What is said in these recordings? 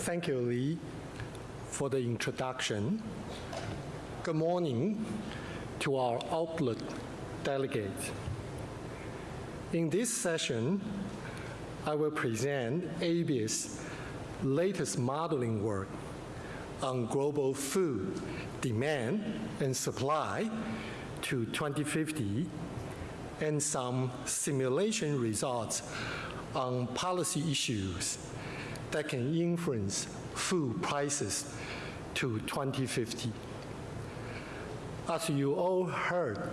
Thank you, Lee, for the introduction. Good morning to our Outlook delegates. In this session, I will present ABARES latest modeling work on global food demand and supply to 2050 and some simulation results on policy issues that can influence food prices to 2050. As you all heard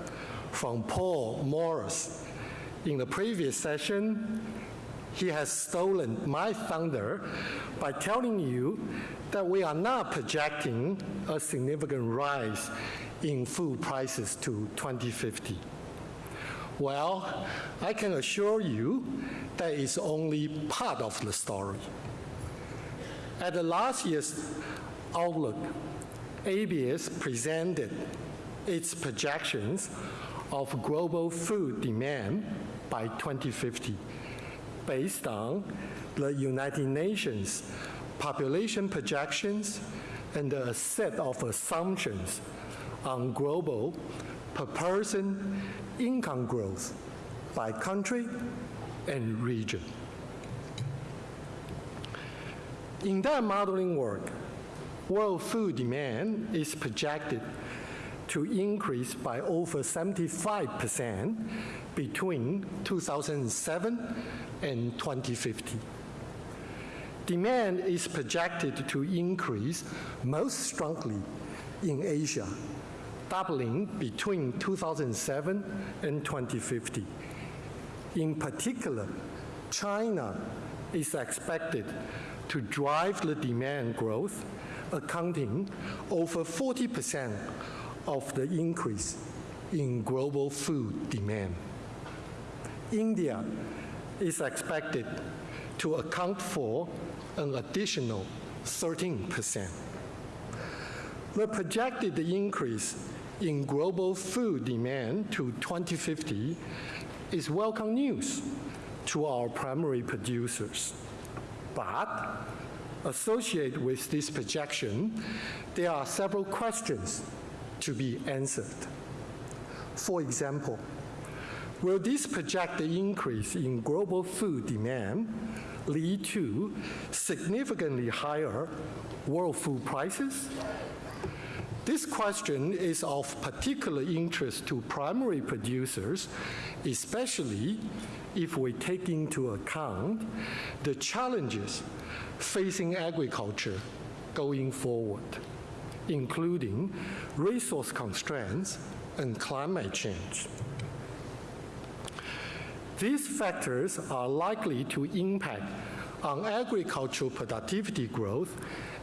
from Paul Morris in the previous session, he has stolen my thunder by telling you that we are not projecting a significant rise in food prices to 2050. Well, I can assure you that is only part of the story. At the last year's Outlook, ABARES presented its projections of global food demand by 2050 based on the United Nations population projections and a set of assumptions on global per person income growth by country and region. In that modeling work, world food demand is projected to increase by over 75% between 2007 and 2050. Demand is projected to increase most strongly in Asia, doubling between 2007 and 2050. In particular, China is expected to drive the demand growth, accounting over 40% of the increase in global food demand. India is expected to account for an additional 13%. The projected increase in global food demand to 2050 is welcome news to our primary producers. But associated with this projection, there are several questions to be answered. For example, will this projected increase in global food demand lead to significantly higher world food prices? This question is of particular interest to primary producers, especially if we take into account the challenges facing agriculture going forward, including resource constraints and climate change. These factors are likely to impact on agricultural productivity growth,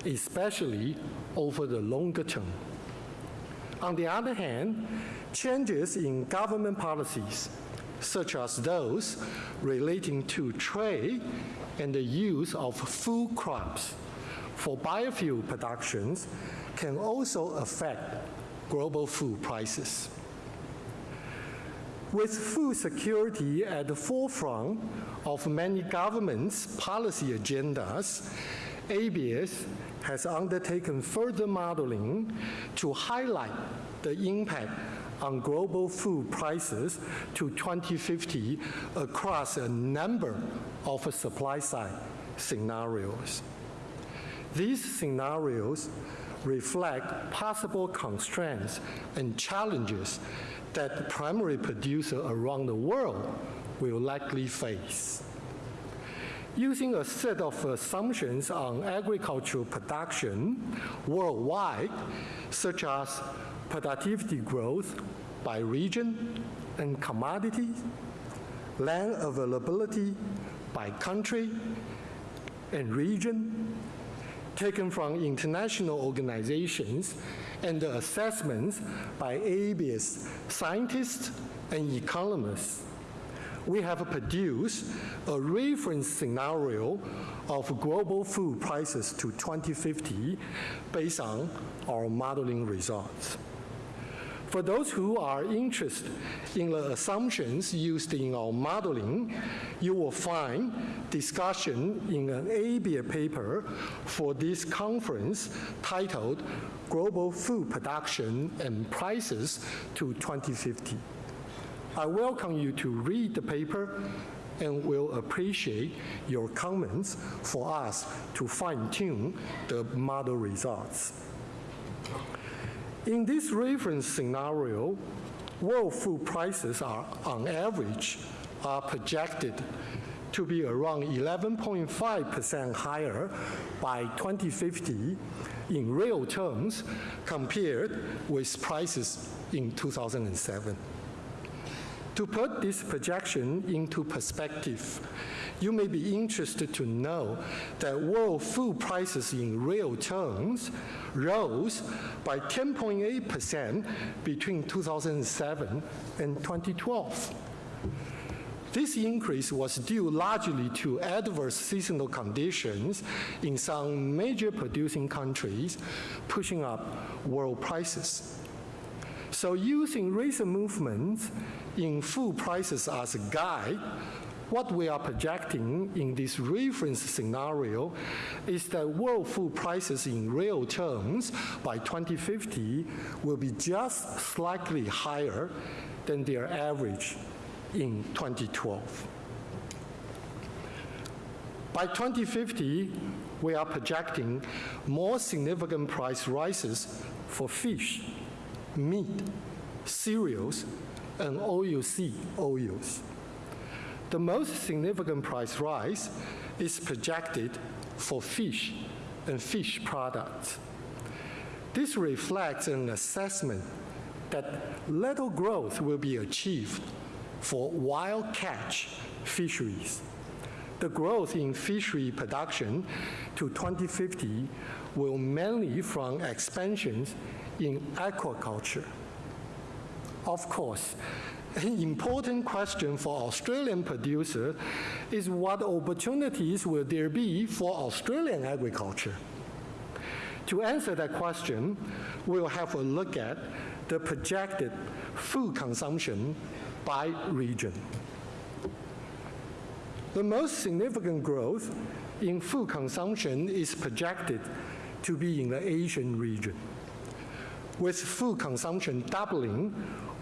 especially over the longer term. On the other hand, changes in government policies, such as those relating to trade and the use of food crops for biofuel productions can also affect global food prices. With food security at the forefront of many governments' policy agendas, ABARES has undertaken further modeling to highlight the impact on global food prices to 2050 across a number of supply-side scenarios. These scenarios reflect possible constraints and challenges that primary producers around the world will likely face. Using a set of assumptions on agricultural production worldwide, such as productivity growth by region and commodities, land availability by country and region, taken from international organizations and assessments by ABARES scientists and economists, we have produced a reference scenario of global food prices to 2050 based on our modeling results. For those who are interested in the assumptions used in our modeling, you will find discussion in an ABARES paper for this conference titled Global Food Production and Prices to 2050. I welcome you to read the paper and will appreciate your comments for us to fine-tune the model results. In this reference scenario, world food prices are, on average, are projected to be around 11.5% higher by 2050 in real terms compared with prices in 2007. To put this projection into perspective, you may be interested to know that world food prices in real terms rose by 10.8% between 2007 and 2012. This increase was due largely to adverse seasonal conditions in some major producing countries, pushing up world prices. So using recent movements in food prices as a guide, what we are projecting in this reference scenario is that world food prices in real terms by 2050 will be just slightly higher than their average in 2012. By 2050, we are projecting more significant price rises for fish, meat, cereals, and OUC, oils. The most significant price rise is projected for fish and fish products. This reflects an assessment that little growth will be achieved for wild catch fisheries. The growth in fishery production to 2050 will mainly from expansions in aquaculture. Of course, an important question for Australian producers is what opportunities will there be for Australian agriculture? To answer that question, we'll have a look at the projected food consumption by region. The most significant growth in food consumption is projected to be in the Asian region, with food consumption doubling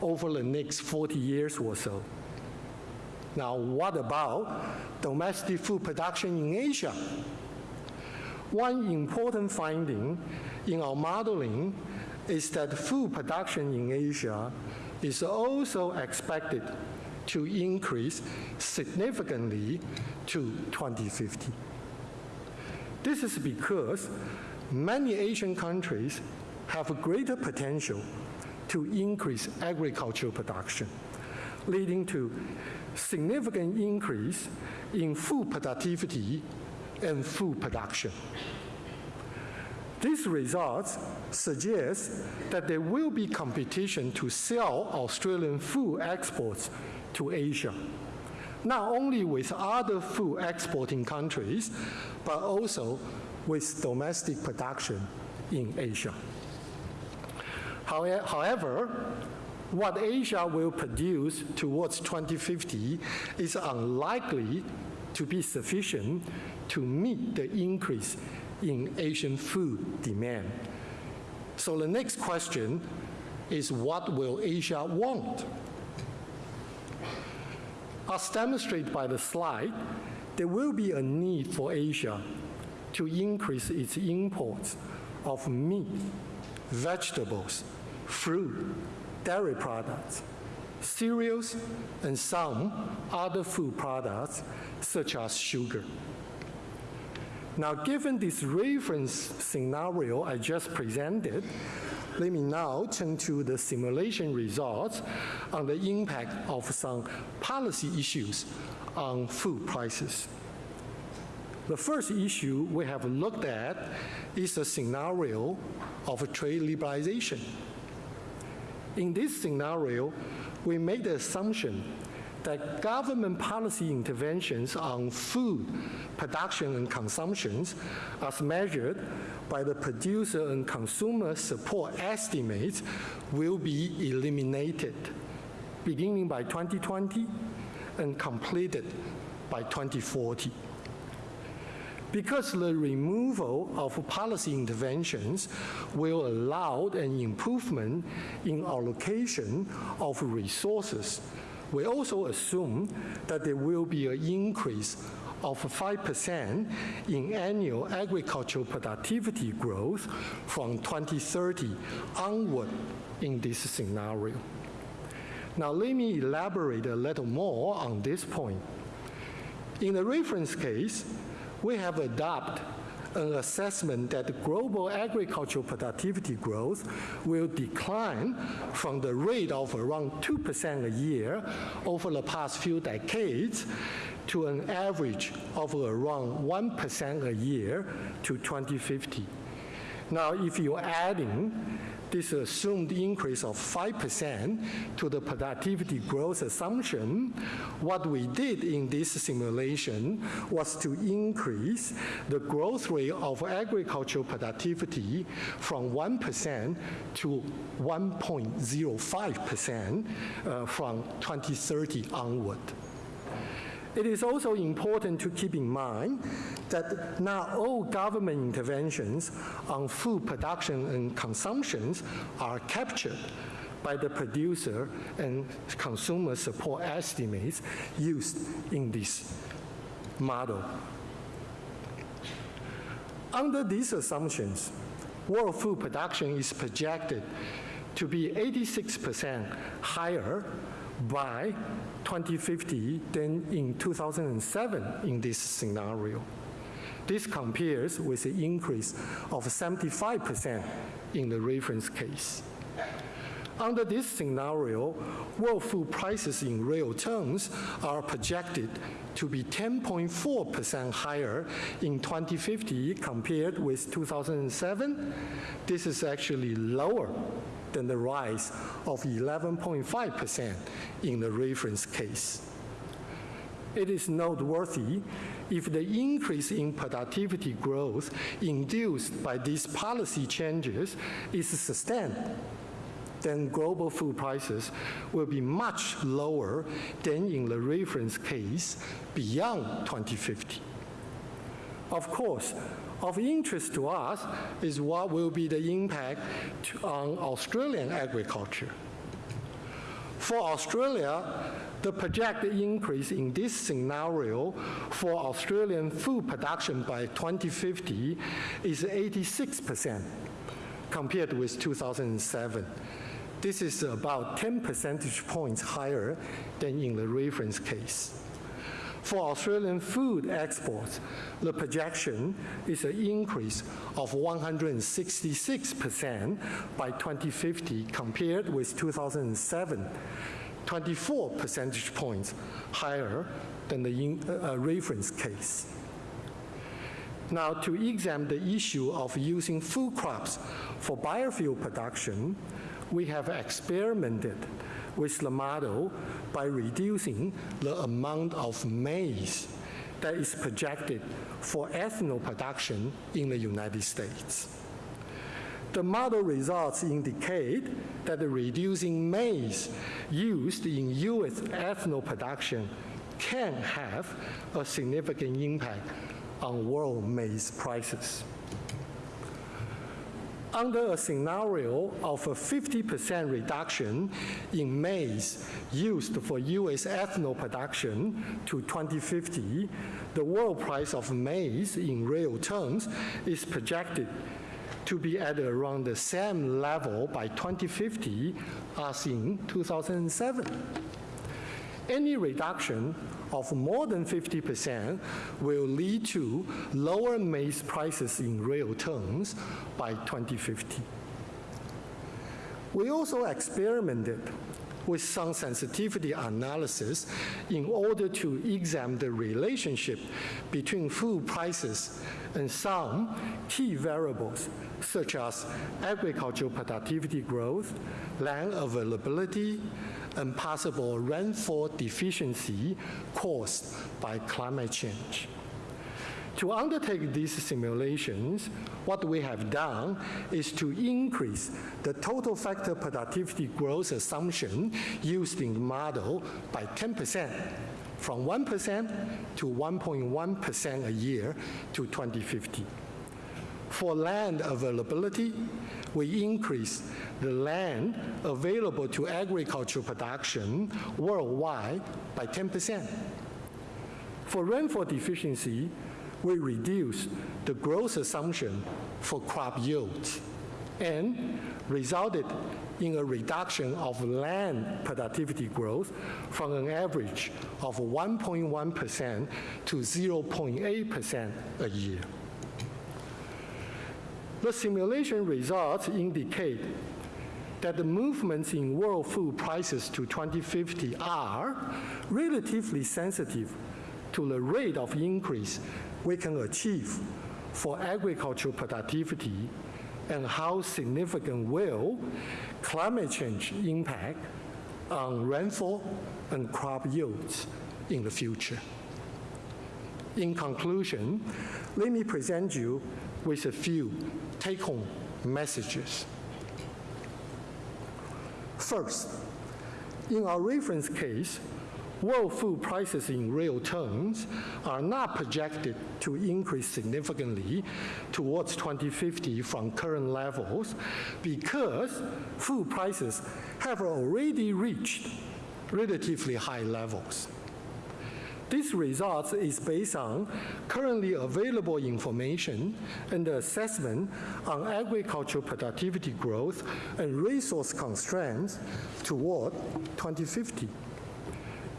over the next 40 years or so. Now, what about domestic food production in Asia? One important finding in our modeling is that food production in Asia is also expected to increase significantly to 2050. This is because many Asian countries have greater potential to increase agricultural production, leading to significant increase in food productivity and food production. These results suggest that there will be competition to sell Australian food exports to Asia, not only with other food exporting countries, but also with domestic production in Asia. However, what Asia will produce towards 2050 is unlikely to be sufficient to meet the increase in Asian food demand. So the next question is what will Asia want? As demonstrated by the slide, there will be a need for Asia to increase its imports of meat, vegetables, fruit, dairy products, cereals, and some other food products such as sugar. Now, given this reference scenario I just presented, let me now turn to the simulation results on the impact of some policy issues on food prices. The first issue we have looked at is the scenario of trade liberalization. In this scenario, we made the assumption that government policy interventions on food production and consumptions as measured by the producer and consumer support estimates will be eliminated beginning by 2020 and completed by 2040. Because the removal of policy interventions will allow an improvement in allocation of resources, we also assume that there will be an increase of 5% in annual agricultural productivity growth from 2030 onward in this scenario. Now, let me elaborate a little more on this point. In the reference case, we have adopted an assessment that global agricultural productivity growth will decline from the rate of around 2% a year over the past few decades to an average of around 1% a year to 2050. Now, if you're adding this assumed increase of 5% to the productivity growth assumption, what we did in this simulation was to increase the growth rate of agricultural productivity from 1% to 1.05% uh, from 2030 onward. It is also important to keep in mind that not all government interventions on food production and consumptions are captured by the producer and consumer support estimates used in this model. Under these assumptions, world food production is projected to be 86% higher by 2050 than in 2007 in this scenario. This compares with an increase of 75% in the reference case. Under this scenario, world food prices in real terms are projected to be 10.4% higher in 2050 compared with 2007. This is actually lower than the rise of 11.5% in the reference case. It is noteworthy if the increase in productivity growth induced by these policy changes is sustained, then global food prices will be much lower than in the reference case beyond 2050. Of course, of interest to us is what will be the impact on Australian agriculture. For Australia, the projected increase in this scenario for Australian food production by 2050 is 86% compared with 2007. This is about 10 percentage points higher than in the reference case. For Australian food exports, the projection is an increase of 166% by 2050 compared with 2007, 24 percentage points higher than the in, uh, reference case. Now, to examine the issue of using food crops for biofuel production, we have experimented with the model by reducing the amount of maize that is projected for ethanol production in the United States. The model results indicate that reducing maize used in U.S. ethanol production can have a significant impact on world maize prices under a scenario of a 50% reduction in maize used for U.S. ethanol production to 2050, the world price of maize in real terms is projected to be at around the same level by 2050 as in 2007. Any reduction of more than 50% will lead to lower maize prices in real terms by 2050. We also experimented with some sensitivity analysis in order to examine the relationship between food prices and some key variables such as agricultural productivity growth, land availability, and possible rainfall deficiency caused by climate change. To undertake these simulations, what we have done is to increase the total factor productivity growth assumption used in the model by 10%, from 1% to 1.1% a year to 2050. For land availability, we increase the land available to agricultural production worldwide by 10%. For rainfall deficiency, we reduce the growth assumption for crop yields and resulted in a reduction of land productivity growth from an average of 1.1% to 0.8% a year. The simulation results indicate that the movements in world food prices to 2050 are relatively sensitive to the rate of increase we can achieve for agricultural productivity and how significant will climate change impact on rainfall and crop yields in the future. In conclusion, let me present you with a few take-home messages. First, in our reference case, world food prices in real terms are not projected to increase significantly towards 2050 from current levels because food prices have already reached relatively high levels. This result is based on currently available information and assessment on agricultural productivity growth and resource constraints toward 2050.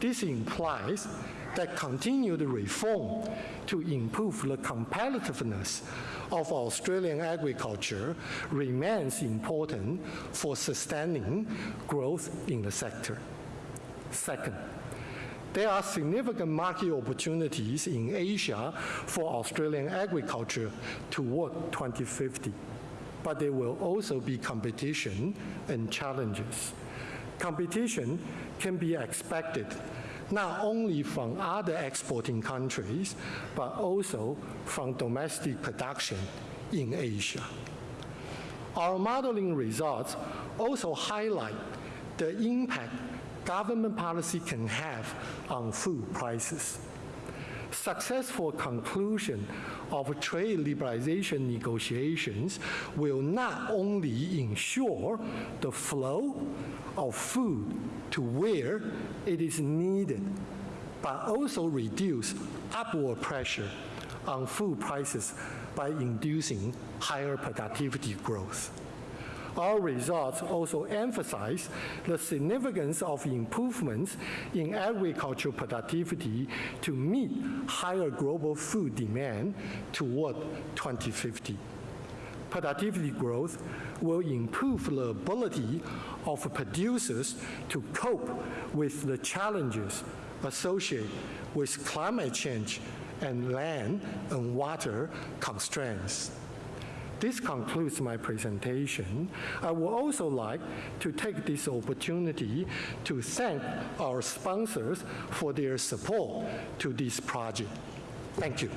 This implies that continued reform to improve the competitiveness of Australian agriculture remains important for sustaining growth in the sector. Second, there are significant market opportunities in Asia for Australian agriculture toward 2050, but there will also be competition and challenges. Competition can be expected not only from other exporting countries, but also from domestic production in Asia. Our modeling results also highlight the impact government policy can have on food prices. Successful conclusion of trade liberalization negotiations will not only ensure the flow of food to where it is needed, but also reduce upward pressure on food prices by inducing higher productivity growth. Our results also emphasize the significance of improvements in agricultural productivity to meet higher global food demand toward 2050. Productivity growth will improve the ability of producers to cope with the challenges associated with climate change and land and water constraints. This concludes my presentation. I would also like to take this opportunity to thank our sponsors for their support to this project. Thank you.